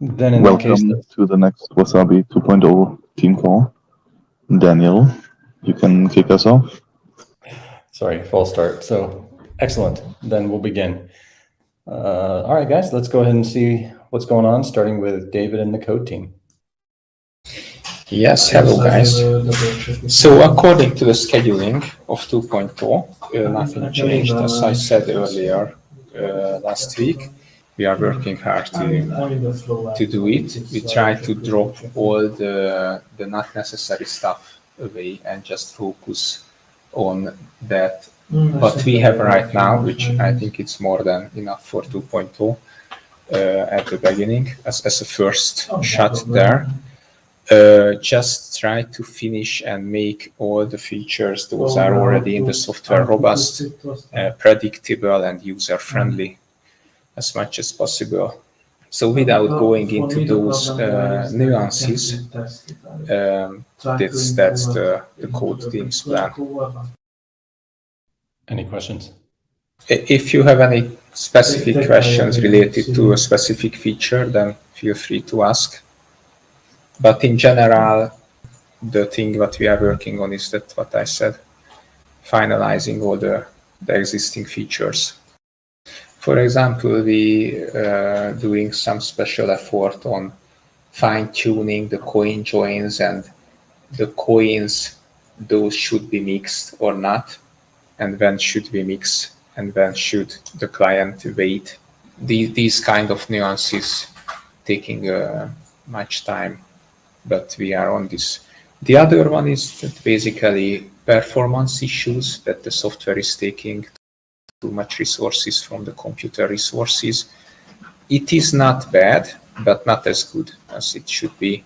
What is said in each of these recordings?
Then in Welcome that case, to the next Wasabi 2.0 team call. Daniel, you can kick us off. sorry, false start. So excellent. Then we'll begin. Uh, all right, guys, let's go ahead and see what's going on, starting with David and the code team. Yes, hello guys. So according to the scheduling of 2.0, uh, nothing changed. As I said earlier uh, last week, we are working hard to, to do it. We try to drop all the, the not necessary stuff away and just focus on that what we have right now, which I think it's more than enough for 2.0 uh, at the beginning as, as a first shot there. Uh, just try to finish and make all the features those are already in the software robust, uh, predictable and user friendly as much as possible. So without going into those uh, nuances, um, that's, that's the, the code team's plan. Any questions? If you have any specific questions related to a specific feature, then feel free to ask. But in general, the thing that we are working on is that what I said, finalizing all the, the existing features. For example, we uh, doing some special effort on fine tuning the coin joins and the coins, those should be mixed or not, and when should we mix and when should the client wait. These, these kind of nuances taking uh, much time, but we are on this. The other one is that basically performance issues that the software is taking too much resources from the computer resources. It is not bad, but not as good as it should be.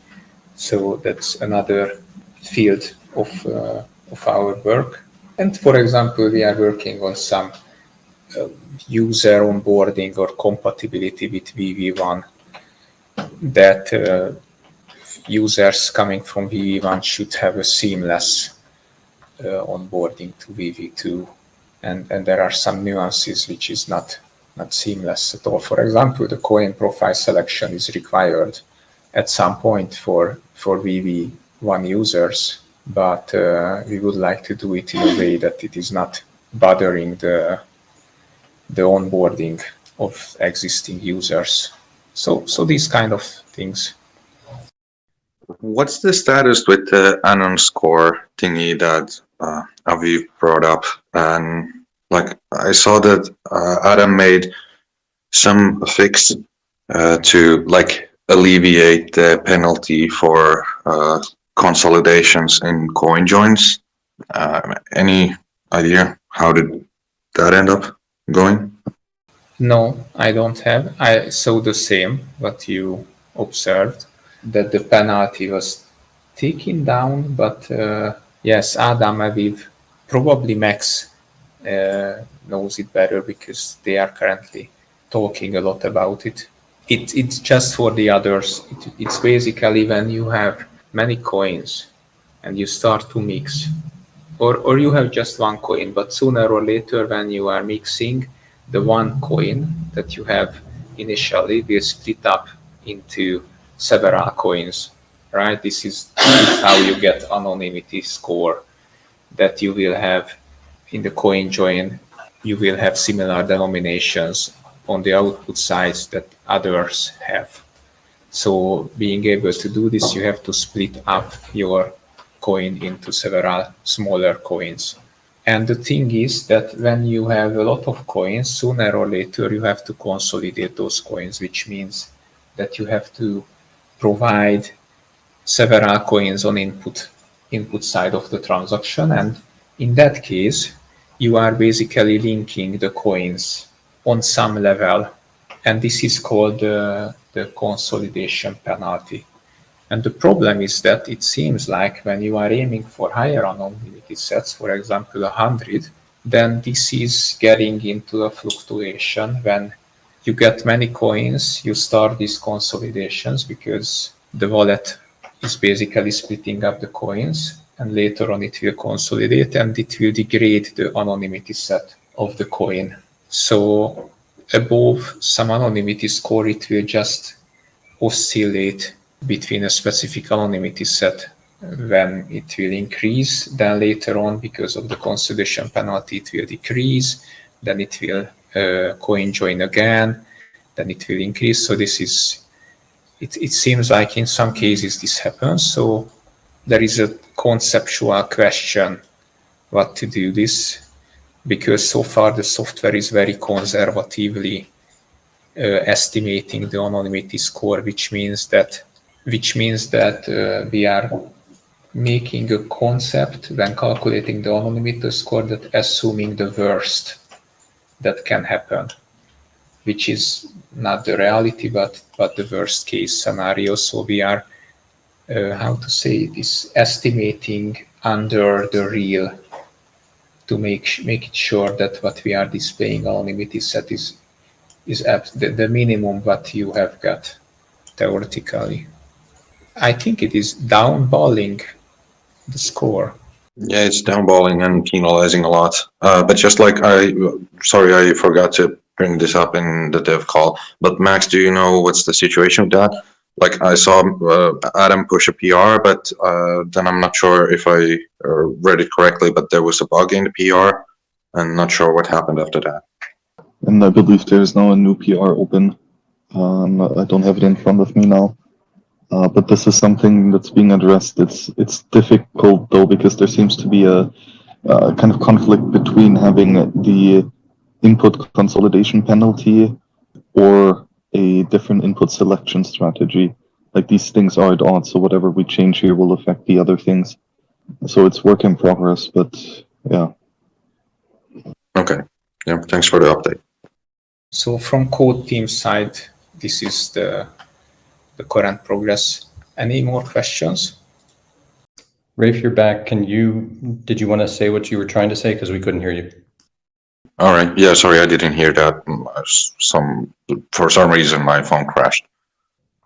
So that's another field of, uh, of our work. And for example, we are working on some uh, user onboarding or compatibility with VV1 that uh, users coming from VV1 should have a seamless uh, onboarding to VV2 and, and there are some nuances which is not, not seamless at all. For example, the coin profile selection is required at some point for, for VV1 users, but uh, we would like to do it in a way that it is not bothering the, the onboarding of existing users. So, so these kind of things. What's the status with the Anon score thingy that uh, Aviv brought up? And like I saw that uh, Adam made some fix uh, to like alleviate the penalty for uh, consolidations in coin joins. Uh, any idea how did that end up going? No, I don't have. I saw the same what you observed that the penalty was taken down, but uh, yes, Adam Aviv, probably Max uh, knows it better because they are currently talking a lot about it. it it's just for the others. It, it's basically when you have many coins and you start to mix, or, or you have just one coin, but sooner or later when you are mixing, the one coin that you have initially will split up into several coins, right? This is, this is how you get anonymity score that you will have in the coin join. You will have similar denominations on the output sides that others have. So being able to do this, you have to split up your coin into several smaller coins. And the thing is that when you have a lot of coins, sooner or later you have to consolidate those coins, which means that you have to provide several coins on input input side of the transaction. And in that case, you are basically linking the coins on some level. And this is called uh, the consolidation penalty. And the problem is that it seems like when you are aiming for higher anonymity sets, for example, 100, then this is getting into a fluctuation. When you get many coins, you start these consolidations because the wallet is basically splitting up the coins and later on it will consolidate and it will degrade the anonymity set of the coin. So above some anonymity score, it will just oscillate between a specific anonymity set when it will increase, then later on, because of the consolidation penalty, it will decrease, then it will uh, coin join again, then it will increase. So this is, it, it seems like in some cases this happens. So there is a conceptual question what to do this because so far the software is very conservatively uh, estimating the anonymity score, which means that which means that uh, we are making a concept when calculating the anonymity score that assuming the worst that can happen, which is not the reality, but but the worst case scenario. So we are uh, how to say this estimating under the real to make make it sure that what we are displaying anonymity set is is at the, the minimum what you have got theoretically. I think it is downballing the score. Yeah, it's downballing and penalizing a lot. Uh, but just like I, sorry, I forgot to bring this up in the dev call. But Max, do you know what's the situation with that? Like I saw uh, Adam push a PR, but uh, then I'm not sure if I uh, read it correctly. But there was a bug in the PR, and not sure what happened after that. And I believe there is now a new PR open. Um, I don't have it in front of me now. Uh, but this is something that's being addressed. It's it's difficult though because there seems to be a, a kind of conflict between having the input consolidation penalty or a different input selection strategy. Like these things are at odds, so whatever we change here will affect the other things. So it's work in progress, but yeah. Okay. Yeah. Thanks for the update. So from code team side, this is the the current progress. Any more questions? Rafe, you're back. Can you, did you want to say what you were trying to say? Because we couldn't hear you. All right. Yeah. Sorry, I didn't hear that. Mm, uh, s- Some for some reason my phone crashed.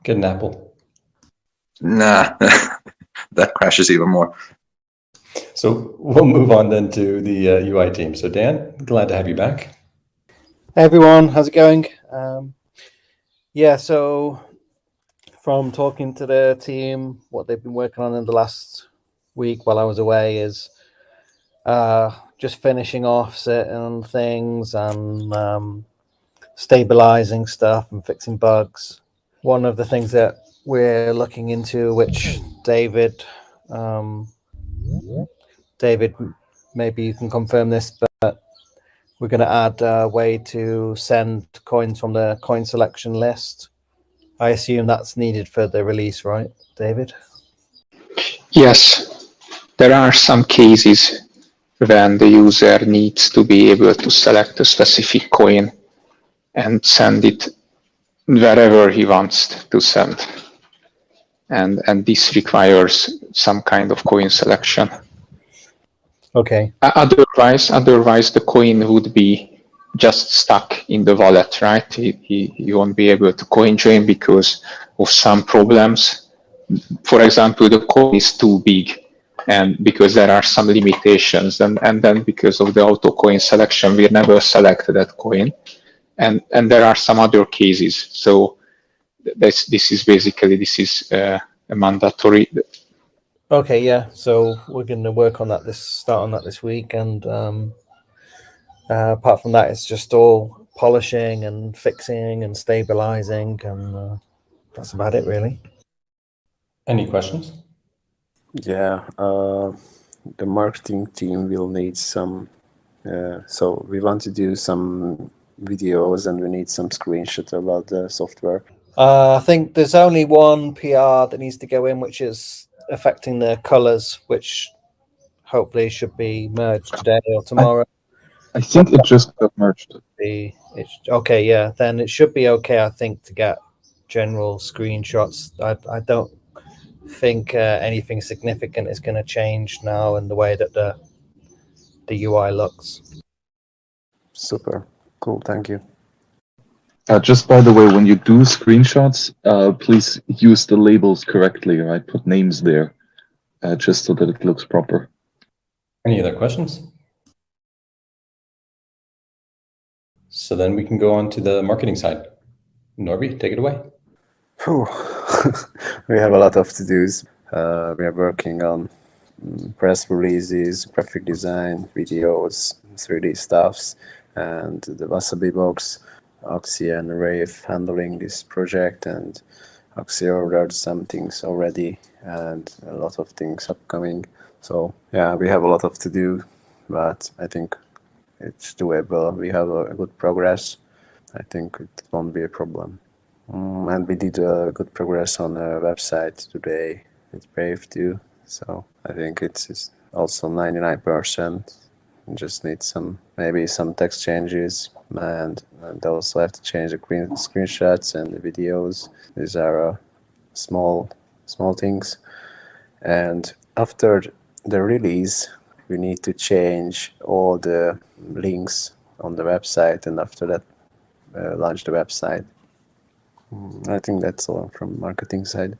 Get an apple. Nah, that crashes even more. So we'll move on then to the uh, UI team. So Dan, glad to have you back. Hey everyone, how's it going? Um, yeah, so from talking to the team, what they've been working on in the last week while I was away is uh, just finishing off certain things and um, stabilizing stuff and fixing bugs. One of the things that we're looking into, which David, um, David, maybe you can confirm this, but we're going to add a way to send coins from the coin selection list. I assume that's needed for the release, right, David? Yes, there are some cases when the user needs to be able to select a specific coin and send it wherever he wants to send. And, and this requires some kind of coin selection. Okay. Uh, Otherwise, otherwise the coin would be just stuck in the wallet, right? He, he, he won't be able to coin join because of some problems. For example, the coin is too big and because there are some limitations and, and then because of the auto coin selection, we never select that coin. And, and there are some other cases. So this, this is basically, this is uh, a mandatory. Okay, yeah. So we're going to work on that this start on that this week, and um, uh, apart from that, it's just all polishing and fixing and stabilizing, and uh, that's about it, really. Any questions? Yeah, uh, the marketing team will need some. Uh, so we want to do some videos and we need some screenshots about the software. Uh, I think there's only one PR that needs to go in, which is affecting the colors, which hopefully should be merged today or tomorrow. I think it just got merged. Be it's okay, yeah. Then it should be okay, I think, to get general screenshots. I I don't think uh, anything significant is going to change now in the way that the the UI looks. Super cool. Thank you. Uh, just by the way, when you do screenshots, uh, please use the labels correctly, right? Put names there, uh, just so that it looks proper. Any other questions? So then we can go on to the marketing side. Norby, take it away. We have a lot of to dos. Uh, we are working on mm, press releases, graphic design, videos, 3D stuffs, and the Wasabi box. Oxy and Rave handling this project, and Oxy ordered some things already, and a lot of things upcoming. So yeah, we have a lot of to do, but I think it's doable. We have a good progress. I think it won't be a problem. Mm, and we did a good progress on the website today with Brave too. So I think it's, it's also 99%. Just need some, maybe some text changes and, and also have to change the screen, screenshots and the videos. These are uh, small, small things. And after the release, we need to change all the links on the website and after that uh, launch the website. Mm, I think that's all from marketing side.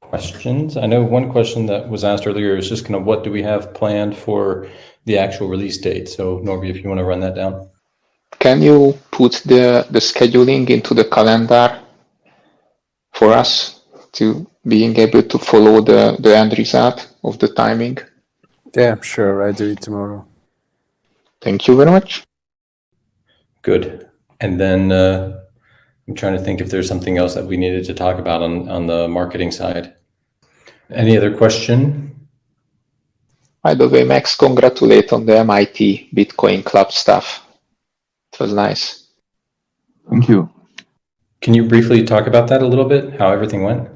Questions? I know one question that was asked earlier is just kind of what do we have planned for the actual release date? So Norby, if you want to run that down. Can you put the, the scheduling into the calendar for us to being able to follow the, the end result of the timing? Yeah, sure. I do it tomorrow. Thank you very much. Good. And then uh, I'm trying to think if there's something else that we needed to talk about on, on the marketing side. Any other question? By the way, Max, congratulate on the MIT Bitcoin Club stuff. It was nice. Thank you. Can you briefly talk about that a little bit, how everything went?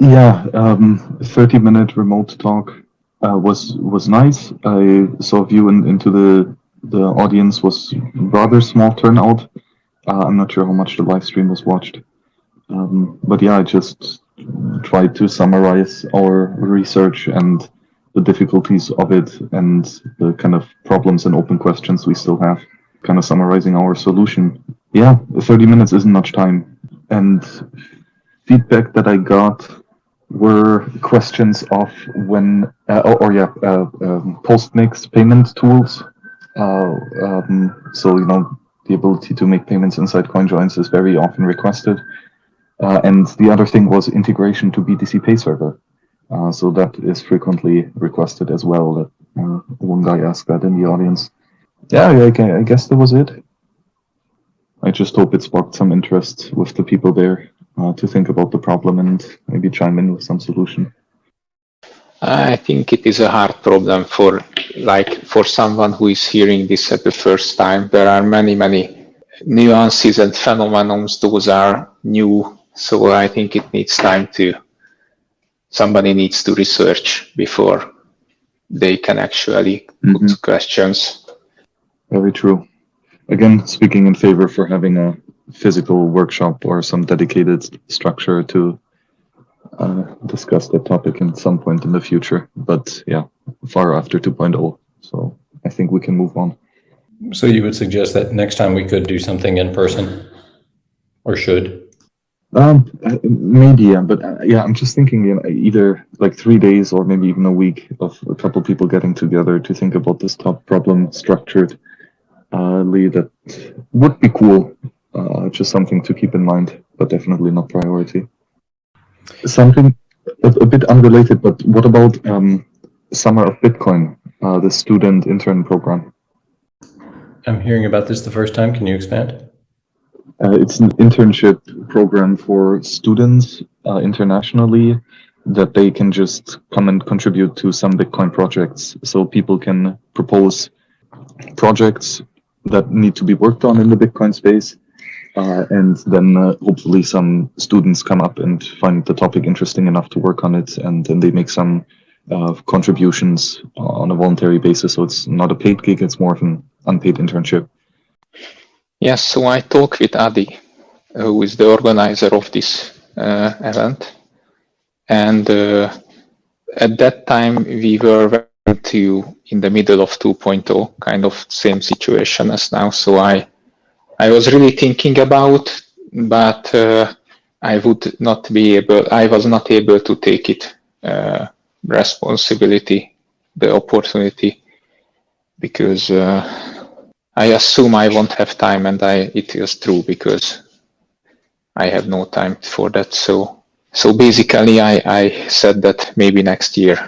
Yeah, um, 30 minute remote talk uh, was was nice. I saw a view in, into the the audience was rather small turnout. Uh, I'm not sure how much the live stream was watched. Um, but yeah, I just tried to summarize our research and the difficulties of it and the kind of problems and open questions we still have, kind of summarizing our solution. Yeah, 30 minutes isn't much time. And feedback that I got were questions of when, uh, or, or, yeah, uh, um, post-mix payment tools. Uh, um, so, you know, the ability to make payments inside CoinJoins is very often requested. Uh, and the other thing was integration to BTC Pay Server. Uh, so that is frequently requested as well. Uh, one guy asked that in the audience. Yeah, I, I guess that was it. I just hope it sparked some interest with the people there uh, to think about the problem and maybe chime in with some solution. I think it is a hard problem for like for someone who is hearing this at the first time. There are many, many nuances and phenomena. Those are new. So I think it needs time to, somebody needs to research before they can actually put Mhm. questions. Very true. Again, speaking in favor for having a physical workshop or some dedicated structure to uh, discuss that topic in some point in the future. But yeah, far after 2.0. So I think we can move on. So you would suggest that next time we could do something in person? Or should? Um, maybe, yeah, but uh, yeah, I'm just thinking you know, either like three days or maybe even a week of a couple people getting together to think about this top problem structured. Uh, Lee, that would be cool. Uh, just something to keep in mind, but definitely not priority. Something a, a bit unrelated, but what about um, Summer of Bitcoin, uh, the student intern program? I'm hearing about this the first time. Can you expand? Uh, it's an internship program for students uh, internationally that they can just come and contribute to some Bitcoin projects. So people can propose projects that need to be worked on in the Bitcoin space. Uh, and then uh, hopefully some students come up and find the topic interesting enough to work on it. And then they make some uh, contributions on a voluntary basis. So it's not a paid gig, it's more of an unpaid internship. Yes, so I talked with Adi, who is the organizer of this uh, event. And uh, at that time, we were to in the middle of 2.0, kind of same situation as now. So I, I was really thinking about, but uh, I would not be able, I was not able to take it uh, responsibility, the opportunity, because uh, I assume I won't have time, and I it is true because I have no time for that. So so basically, I I said that maybe next year.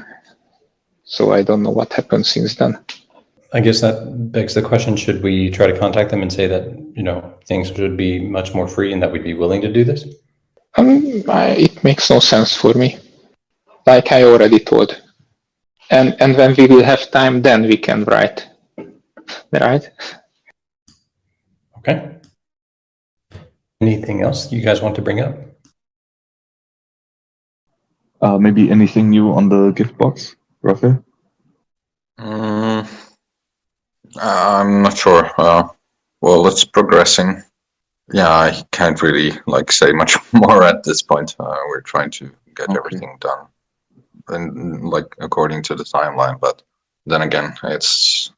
So I don't know what happened since then. I guess that begs the question, should we try to contact them and say that, you know, things should be much more free and that we'd be willing to do this? Um, I, it makes no sense for me. Like I already told. And and when we will have time, then we can write. Right? Okay. Anything else you guys want to bring up? Uh, maybe anything new on the gift box, Rafael? Mm, I'm not sure. Uh, well, it's progressing. Yeah, I can't really like say much more at this point. Uh, we're trying to get Okay. everything done, and like according to the timeline. But then again, it's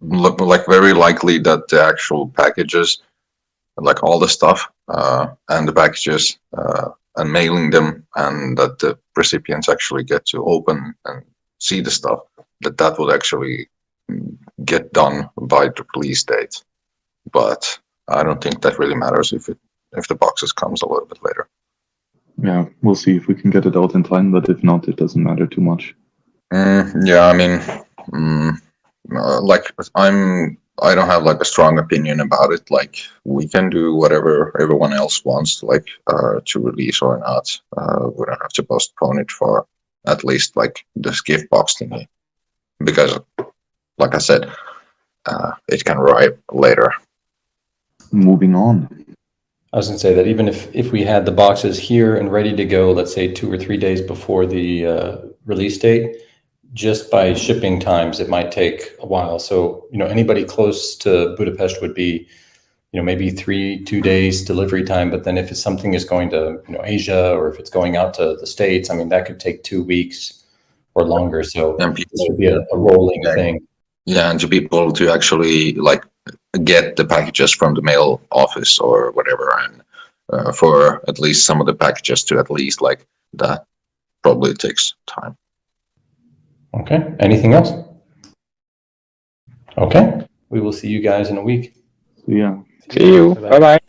like very likely that the actual packages, like all the stuff, uh, and the packages, uh, and mailing them, and that the recipients actually get to open and see the stuff, that that would actually get done by the release date. But I don't think that really matters if it if the boxes comes a little bit later. Yeah, we'll see if we can get it out in time, but if not, it doesn't matter too much. Mm, yeah, I mean, mm, uh, like I'm, I don't have like a strong opinion about it. Like we can do whatever everyone else wants, like uh, to release or not. Uh, we don't have to postpone it for at least like this gift box thingy, because, like I said, uh, it can arrive later. Moving on. I was gonna say that even if, if we had the boxes here and ready to go, let's say two or three days before the uh, release date, just by shipping times, it might take a while. So, you know, anybody close to Budapest would be, you know, maybe three, two days delivery time. But then if it's something is going to, you know, Asia or if it's going out to the States, I mean, that could take two weeks or longer. So And this people, should be a, a rolling Yeah. thing. Yeah, and to people to actually like get the packages from the mail office or whatever, and uh, for at least some of the packages to at least like that probably takes time. Okay, anything else? Okay, we will see you guys in a week. Yeah, See you. Bye-bye. Bye bye.